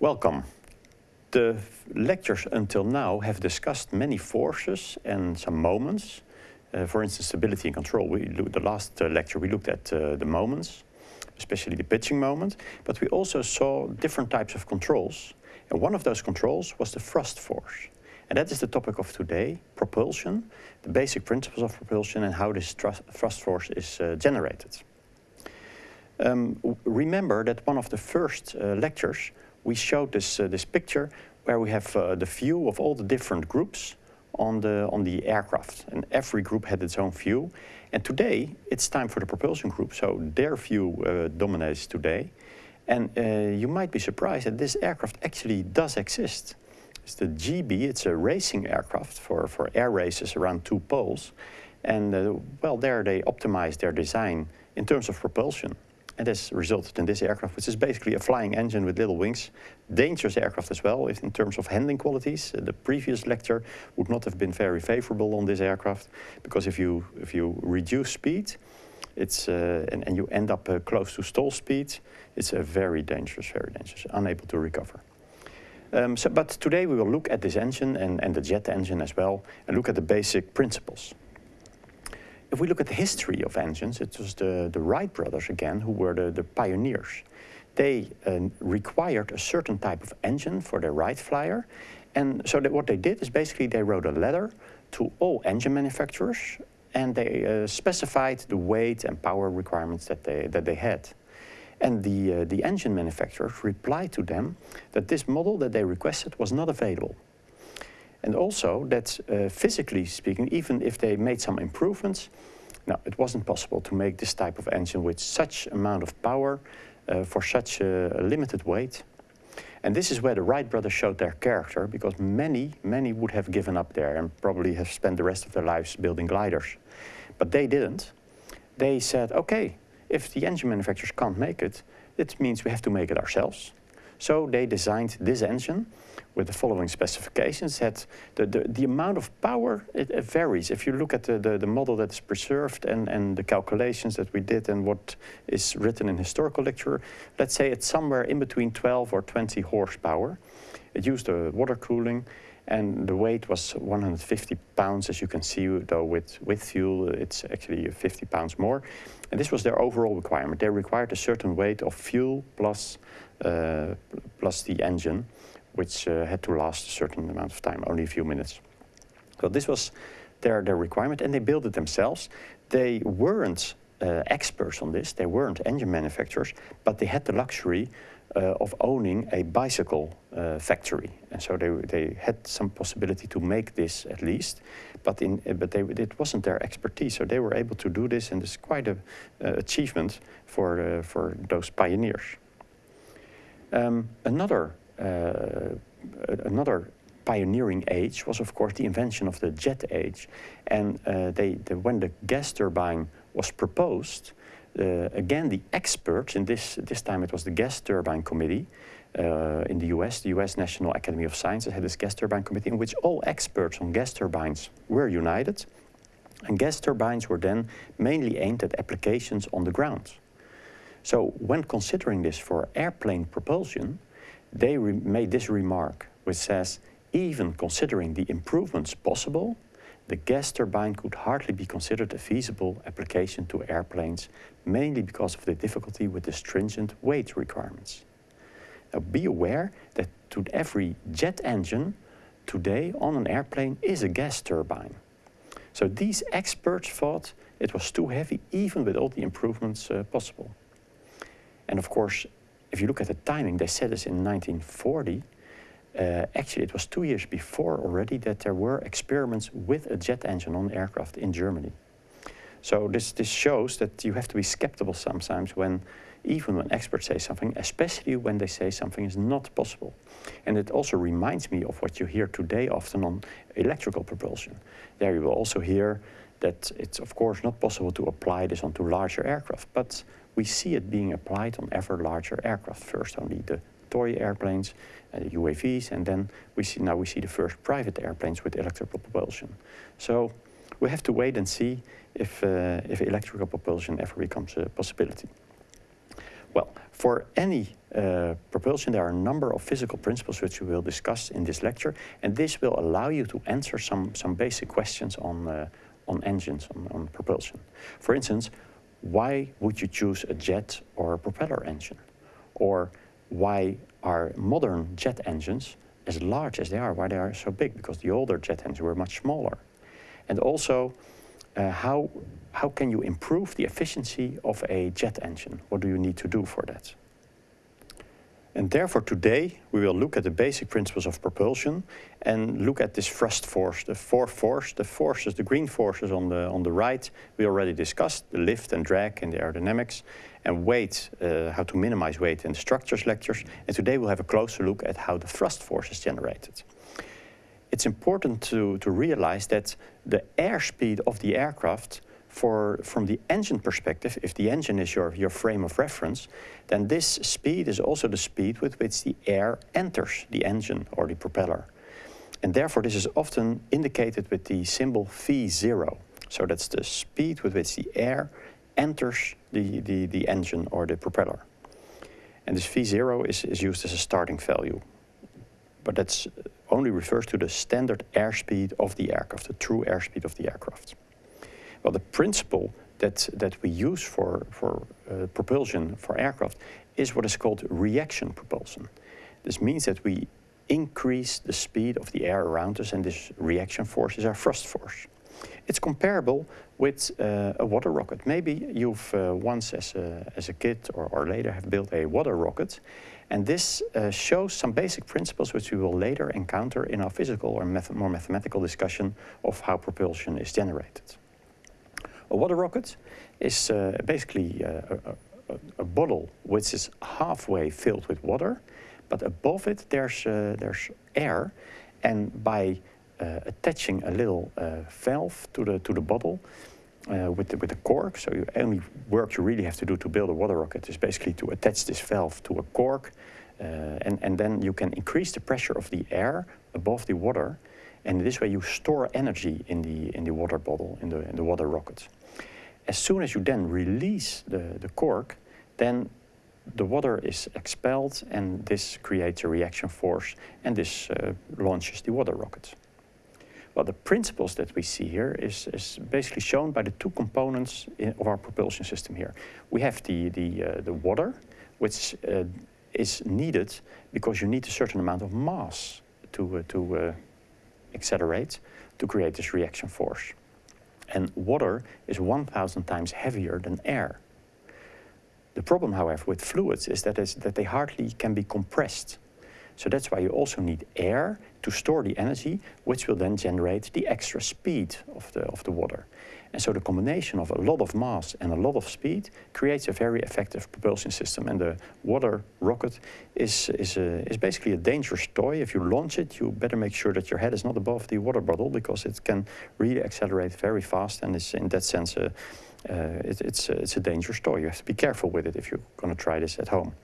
Welcome. The lectures until now have discussed many forces and some moments. Uh, for instance, stability and control. We the last uh, lecture we looked at uh, the moments, especially the pitching moment, but we also saw different types of controls. And one of those controls was the thrust force. And that is the topic of today, propulsion, the basic principles of propulsion and how this thrust force is uh, generated. Um, remember that one of the first uh, lectures we showed this, uh, this picture where we have uh, the view of all the different groups on the, on the aircraft. And every group had its own view. And today, it's time for the propulsion group, so their view uh, dominates today. And uh, you might be surprised that this aircraft actually does exist. It's the Gee Bee, it's a racing aircraft for, for air races around two poles. And uh, well, there they optimized their design in terms of propulsion. And this resulted in this aircraft, which is basically a flying engine with little wings. Dangerous aircraft as well, if in terms of handling qualities. Uh, the previous lecture would not have been very favorable on this aircraft, because if you, if you reduce speed, it's, uh, and, and, you end up uh, close to stall speed, it's a very dangerous, very dangerous, unable to recover. Um, so, but today we will look at this engine and, and the jet engine as well, and look at the basic principles if we look at the history of engines, it was the, the Wright brothers again who were the, the pioneers. They uh, required a certain type of engine for their Wright Flyer. And so what they did is basically they wrote a letter to all engine manufacturers and they uh, specified the weight and power requirements that they, that they had. And the, uh, the engine manufacturers replied to them that this model that they requested was not available. And also that uh, physically speaking, even if they made some improvements, now it wasn't possible to make this type of engine with such amount of power uh, for such a, limited weight. And this is where the Wright brothers showed their character because many, many would have given up there and probably have spent the rest of their lives building gliders. But they didn't. They said, okay, if the engine manufacturers can't make it, it means we have to make it ourselves. So they designed this engine with the following specifications that the, the, the amount of power, it, it, varies. If you look at the, the, the model that's preserved and, and the calculations that we did and what is written in historical literature, let's say it's somewhere in between 12 or 20 horsepower. It used a water cooling and the weight was 150 pounds, as you can see, though with, with fuel, it's actually 50 pounds more. And this was their overall requirement. They required a certain weight of fuel plus, uh, plus the engine which uh, had to last a certain amount of time, only a few minutes. So this was their, their requirement, and they built it themselves. They weren't uh, experts on this, they weren't engine manufacturers, but they had the luxury of owning a bicycle uh, factory. And so they, they had some possibility to make this at least, but, in, but they, it wasn't their expertise. So they were able to do this and it's quite an achievement for, uh, for those pioneers. Um, another uh, another pioneering age was of course the invention of the jet age. And uh, they, the, when the gas turbine was proposed, uh, again the experts, in this, this time it was the gas turbine committee uh, in the US, the US National Academy of Sciences had this gas turbine committee in which all experts on gas turbines were united. And gas turbines were then mainly aimed at applications on the ground. So when considering this for airplane propulsion, they made this remark, which says, even considering the improvements possible, the gas turbine could hardly be considered a feasible application to airplanes, mainly because of the difficulty with the stringent weight requirements. Now be aware that to every jet engine today on an airplane is a gas turbine. So these experts thought it was too heavy even with all the improvements uh, possible. And of course, if you look at the timing, they said this in 1940. Uh, actually, it was two years before already that there were experiments with a jet engine on aircraft in Germany. So this, this shows that you have to be skeptical sometimes when, even when experts say something, especially when they say something is not possible. And it also reminds me of what you hear today often on electrical propulsion. There you will also hear that it's of course not possible to apply this onto larger aircraft, but we see it being applied on ever larger aircraft. First only the toy airplanes, uh, UAVs, and then we see now we see the first private airplanes with electrical propulsion. So we have to wait and see if, uh, if electrical propulsion ever becomes a possibility. Well, for any uh, propulsion, there are a number of physical principles which we will discuss in this lecture, and this will allow you to answer some, some basic questions on, uh, on engines, on, on propulsion. For instance, why would you choose a jet or a propeller engine? Or why are modern jet engines as large as they are, why they are so big? Because the older jet engines were much smaller. And also, uh, how, how can you improve the efficiency of a jet engine? What do you need to do for that? And therefore today we will look at the basic principles of propulsion and look at this thrust force, the four force, the forces, the green forces on the, on the right. We already discussed the lift and drag and the aerodynamics and weight, uh, how to minimize weight in the structures lectures. And today we'll have a closer look at how the thrust force is generated. It's important to, to realize that the airspeed of the aircraft for, from the engine perspective, if the engine is your, your frame of reference, then this speed is also the speed with which the air enters the engine or the propeller. And therefore this is often indicated with the symbol V0. So that's the speed with which the air enters the, the, the engine or the propeller. And this V0 is, is used as a starting value. But that only refers to the standard airspeed of the aircraft, the true airspeed of the aircraft. Well, the principle that, that we use for, for uh, propulsion for aircraft is what is called reaction propulsion. This means that we increase the speed of the air around us and this reaction force is our thrust force. It's comparable with uh, a water rocket. Maybe you've uh, once as a, as a kid or, or later have built a water rocket and this uh, shows some basic principles which we will later encounter in our physical or math more mathematical discussion of how propulsion is generated. A water rocket is uh, basically uh, a, a, a, bottle which is halfway filled with water, but above it there's, uh, there's air, and by uh, attaching a little uh, valve to the, to the bottle, uh, with, the, with the cork. So the only work you really have to do to build a water rocket is basically to attach this valve to a cork and, and then you can increase the pressure of the air above the water and this way you store energy in the, in the water bottle, in the, in the water rocket as soon as you then release the, the cork, then the water is expelled and this creates a reaction force and this uh, launches the water rocket. Well, the principles that we see here is, is basically shown by the two components in, of our propulsion system here. We have the, the, uh, the water, which uh, is needed because you need a certain amount of mass to, uh, to uh, accelerate to create this reaction force. And water is 1,000 times heavier than air. The problem, however, with fluids is that, is that they hardly can be compressed. So that's why you also need air to store the energy, which will then generate the extra speed of the, of the water. And so the combination of a lot of mass and a lot of speed creates a very effective propulsion system. And the water rocket is, is, a, is basically a dangerous toy. If you launch it, you better make sure that your head is not above the water bottle because it can really accelerate very fast and is in that sense a, uh, it, it's, it's a dangerous toy. You have to be careful with it if you're going to try this at home.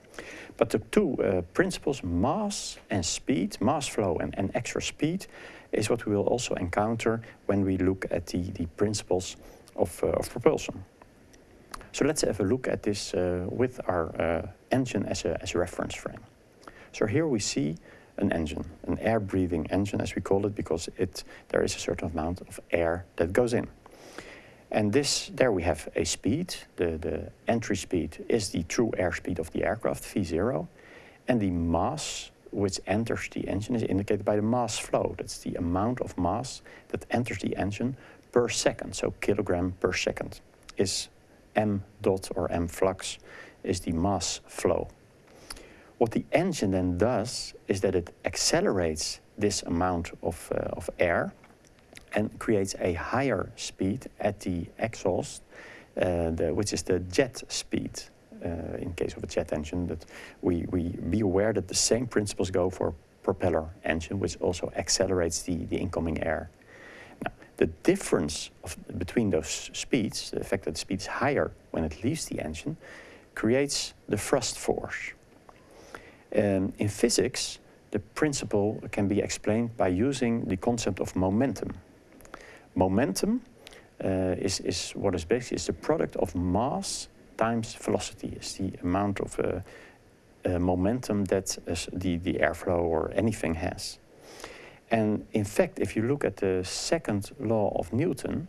But the two uh, principles, mass and speed, mass flow and, and extra speed, is what we will also encounter when we look at the, the principles of, uh, of propulsion. So let's have a look at this uh, with our uh, engine as a, as a reference frame. So here we see an engine, an air-breathing engine as we call it, because it, there is a certain amount of air that goes in. And this, there we have a speed. The, the entry speed is the true airspeed of the aircraft, V0. And the mass which enters the engine is indicated by the mass flow. That's the amount of mass that enters the engine per second. So kilogram per second is m dot or m flux is the mass flow. What the engine then does is that it accelerates this amount of, uh, of air and creates a higher speed at the exhaust, uh, the, which is the jet speed. Uh, in case of a jet engine, that we, we be aware that the same principles go for propeller engine, which also accelerates the, the incoming air. Now, the difference of, between those speeds, the fact that the speed is higher when it leaves the engine, creates the thrust force. Um, in physics, the principle can be explained by using the concept of momentum. Momentum uh, is, is what is basically is the product of mass times velocity, is the amount of uh, uh, momentum that the, the airflow or anything has. And in fact, if you look at the second law of Newton,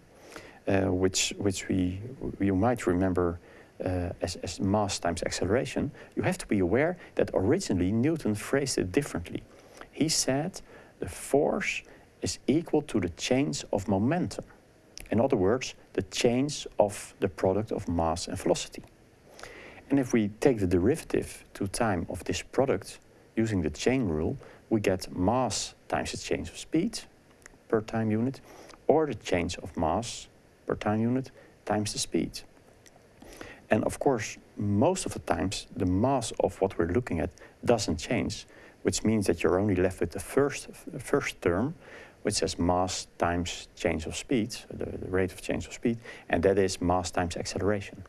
uh, which, which we, you might remember uh, as, as mass times acceleration, you have to be aware that originally Newton phrased it differently. He said the force is equal to the change of momentum. In other words, the change of the product of mass and velocity. And if we take the derivative to time of this product using the chain rule, we get mass times the change of speed per time unit, or the change of mass per time unit times the speed. And of course, most of the times, the mass of what we're looking at doesn't change, which means that you're only left with the first, first term, which says mass times change of speed, the, the rate of change of speed, and that is mass times acceleration.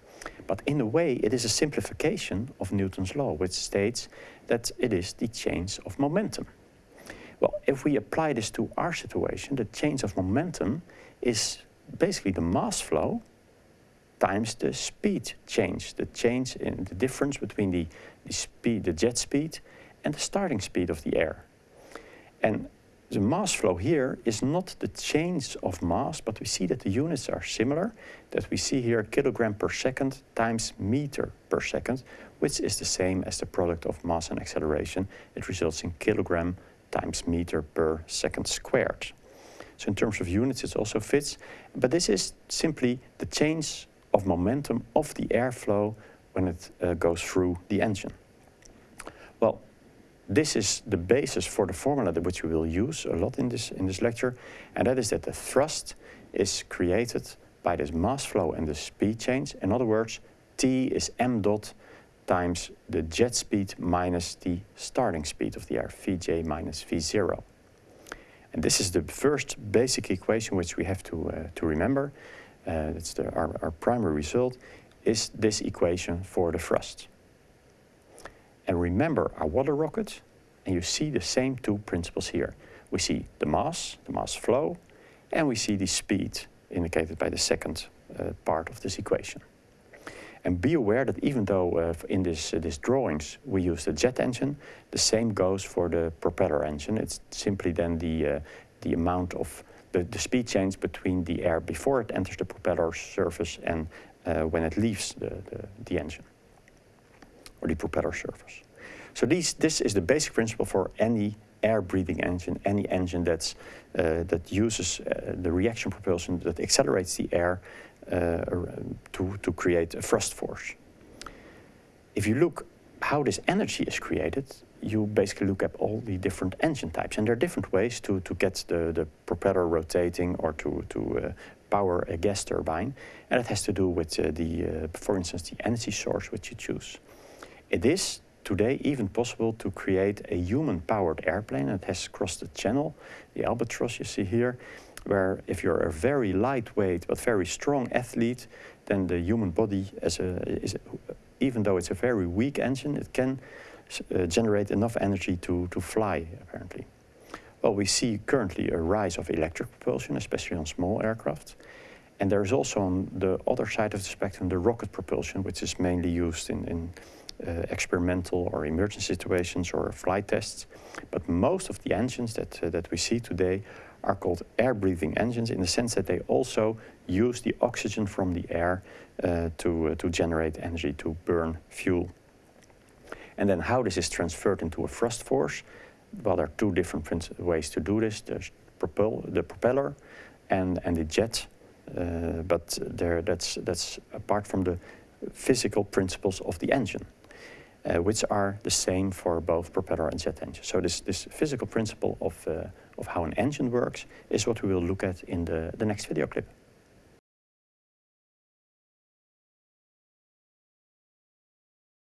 But in a way, it is a simplification of Newton's law, which states that it is the change of momentum. Well, if we apply this to our situation, the change of momentum is basically the mass flow times the speed change, the change in the difference between the, the speed, the jet speed and the starting speed of the air. And the mass flow here is not the change of mass, but we see that the units are similar, that we see here kilogram per second times meter per second, which is the same as the product of mass and acceleration. It results in kilogram times meter per second squared. So in terms of units, it also fits. But this is simply the change of momentum of the airflow when it uh, goes through the engine. Well, this is the basis for the formula that which we will use a lot in this, in this lecture, and that is that the thrust is created by this mass flow and the speed change. In other words, T is m dot times the jet speed minus the starting speed of the air, Vj minus V0. And this is the first basic equation which we have to, uh, to remember. Uh, that's the, our, our primary result, is this equation for the thrust. And remember our water rocket, and you see the same two principles here. We see the mass, the mass flow, and we see the speed indicated by the second uh, part of this equation. And be aware that even though uh, in this, uh, this drawings we use the jet engine, the same goes for the propeller engine. It's simply then the, uh, the amount of the, the speed change between the air before it enters the propeller surface and uh, when it leaves the, the, the engine or the propeller surface. So these, this is the basic principle for any air-breathing engine, any engine that's, uh, that uses uh, the reaction propulsion that accelerates the air uh, to, to create a thrust force. If you look how this energy is created, you basically look at all the different engine types. And there are different ways to, to get the, the propeller rotating or to, to uh, power a gas turbine. And it has to do with uh, the, uh, for instance, the energy source which you choose. It is today even possible to create a human-powered airplane that has crossed the channel, the albatross you see here, where if you're a very lightweight but very strong athlete, then the human body, as a, is, even though it's a very weak engine, it can uh, generate enough energy to, to fly, apparently. Well, we see currently a rise of electric propulsion, especially on small aircraft. And there is also on the other side of the spectrum the rocket propulsion, which is mainly used in, in experimental or emergency situations or flight tests. But most of the engines that, uh, that we see today are called air-breathing engines in the sense that they also use the oxygen from the air uh, to, uh, to generate energy, to burn fuel. And then how this is transferred into a thrust force, well, there are two different ways to do this. There's propel, the propeller and, and the jet, uh, but there, that's, that's apart from the physical principles of the engine, uh, which are the same for both propeller and jet engine. So this, this physical principle of, uh, of how an engine works is what we will look at in the, the next video clip.